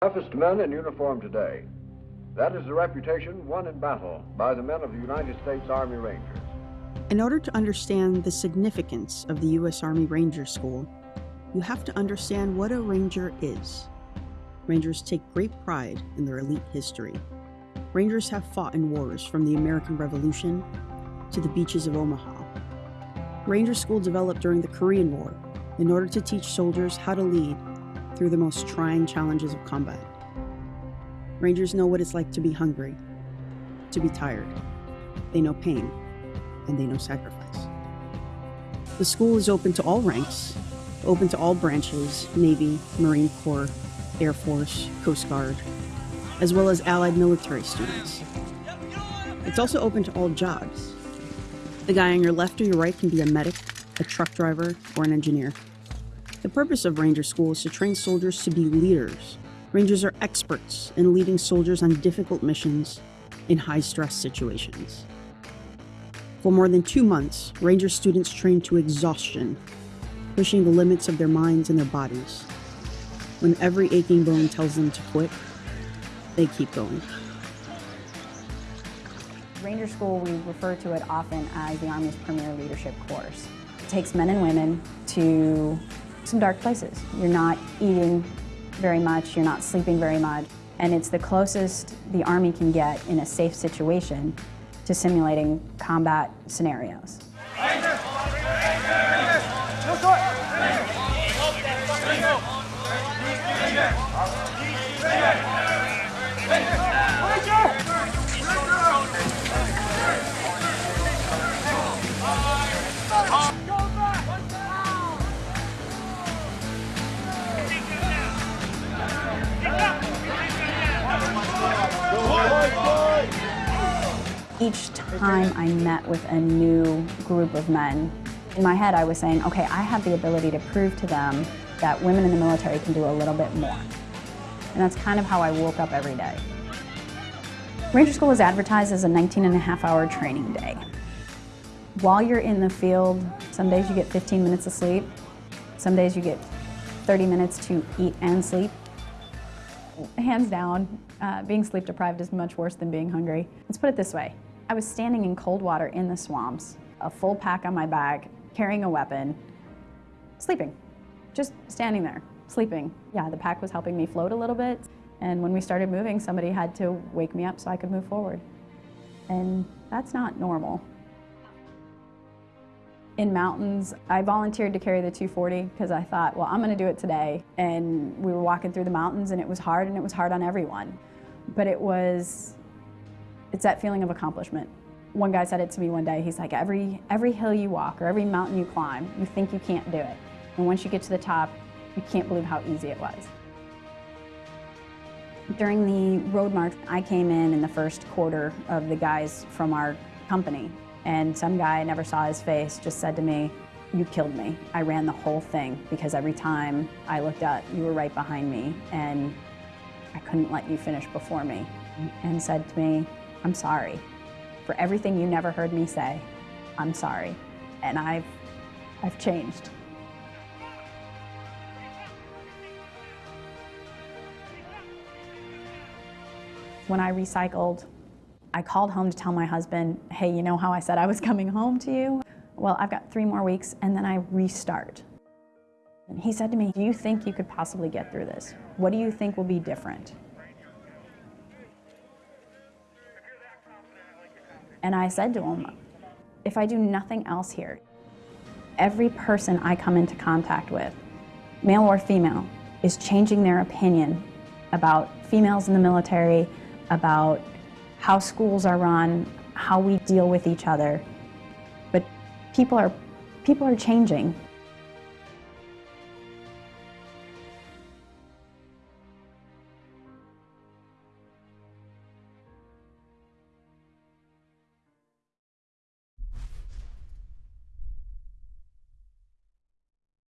Toughest men in uniform today. That is the reputation won in battle by the men of the United States Army Rangers. In order to understand the significance of the U.S. Army Ranger School, you have to understand what a Ranger is. Rangers take great pride in their elite history. Rangers have fought in wars from the American Revolution to the beaches of Omaha. Ranger School developed during the Korean War in order to teach soldiers how to lead through the most trying challenges of combat. Rangers know what it's like to be hungry, to be tired. They know pain, and they know sacrifice. The school is open to all ranks, open to all branches Navy, Marine Corps, Air Force, Coast Guard, as well as allied military students. It's also open to all jobs. The guy on your left or your right can be a medic, a truck driver, or an engineer. The purpose of Ranger School is to train soldiers to be leaders. Rangers are experts in leading soldiers on difficult missions in high-stress situations. For more than two months, Ranger students train to exhaustion, pushing the limits of their minds and their bodies. When every aching bone tells them to quit, they keep going. Ranger School, we refer to it often as the Army's premier leadership course. It takes men and women to some dark places. You're not eating very much, you're not sleeping very much, and it's the closest the Army can get in a safe situation to simulating combat scenarios. Each time I met with a new group of men, in my head I was saying, okay, I have the ability to prove to them that women in the military can do a little bit more. And that's kind of how I woke up every day. Ranger School is advertised as a 19 and a half hour training day. While you're in the field, some days you get 15 minutes of sleep, some days you get 30 minutes to eat and sleep. Hands down, uh, being sleep deprived is much worse than being hungry. Let's put it this way. I was standing in cold water in the swamps, a full pack on my back, carrying a weapon, sleeping. Just standing there, sleeping. Yeah, the pack was helping me float a little bit, and when we started moving, somebody had to wake me up so I could move forward. And that's not normal. In mountains, I volunteered to carry the 240 because I thought, well, I'm going to do it today. And we were walking through the mountains and it was hard and it was hard on everyone. But it was it's that feeling of accomplishment. One guy said it to me one day, he's like, every, every hill you walk or every mountain you climb, you think you can't do it. And once you get to the top, you can't believe how easy it was. During the road march, I came in in the first quarter of the guys from our company. And some guy, I never saw his face, just said to me, you killed me. I ran the whole thing because every time I looked up, you were right behind me and I couldn't let you finish before me. And said to me, I'm sorry. For everything you never heard me say, I'm sorry. And I've, I've changed. When I recycled, I called home to tell my husband, hey, you know how I said I was coming home to you? Well, I've got three more weeks and then I restart. And he said to me, do you think you could possibly get through this? What do you think will be different? And I said to him, if I do nothing else here, every person I come into contact with, male or female, is changing their opinion about females in the military, about how schools are run, how we deal with each other. But people are, people are changing.